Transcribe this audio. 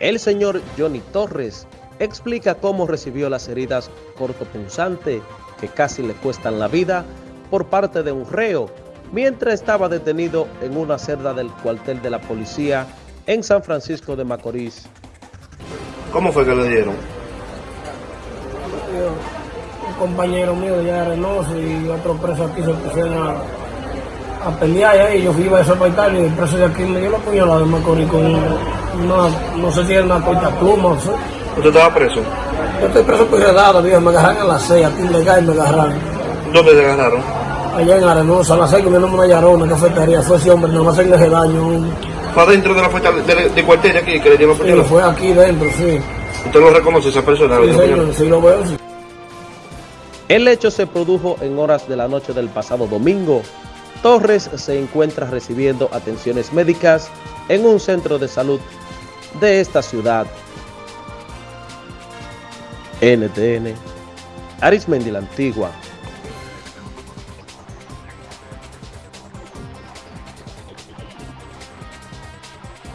El señor Johnny Torres explica cómo recibió las heridas cortopunzantes que casi le cuestan la vida por parte de un reo mientras estaba detenido en una celda del cuartel de la policía en San Francisco de Macorís. ¿Cómo fue que le dieron? un compañero mío de Arenoso y otro preso aquí se pusieron a, a pelear y ahí yo fui a ese y el preso de aquí me dio la puñalada de Macorís con una, no sé si era una corta pluma sé. ¿Usted estaba preso? Yo estoy preso por redado, viejo, me agarraron a las seis, aquí en Legal me agarraron. ¿Dónde te agarraron? Allá en Arenosa, a las seis comiendo una yarona, una cafetería, fue ese hombre, no me hacen ese daño. ¿Fue adentro de la fuerza de, de cuartel aquí que le dieron Sí, fue aquí dentro, sí. ¿Usted lo reconoce esa persona? Sí, ¿Le dio señor, sí lo veo, sí. El hecho se produjo en horas de la noche del pasado domingo. Torres se encuentra recibiendo atenciones médicas en un centro de salud de esta ciudad. NTN, Arismendi la Antigua.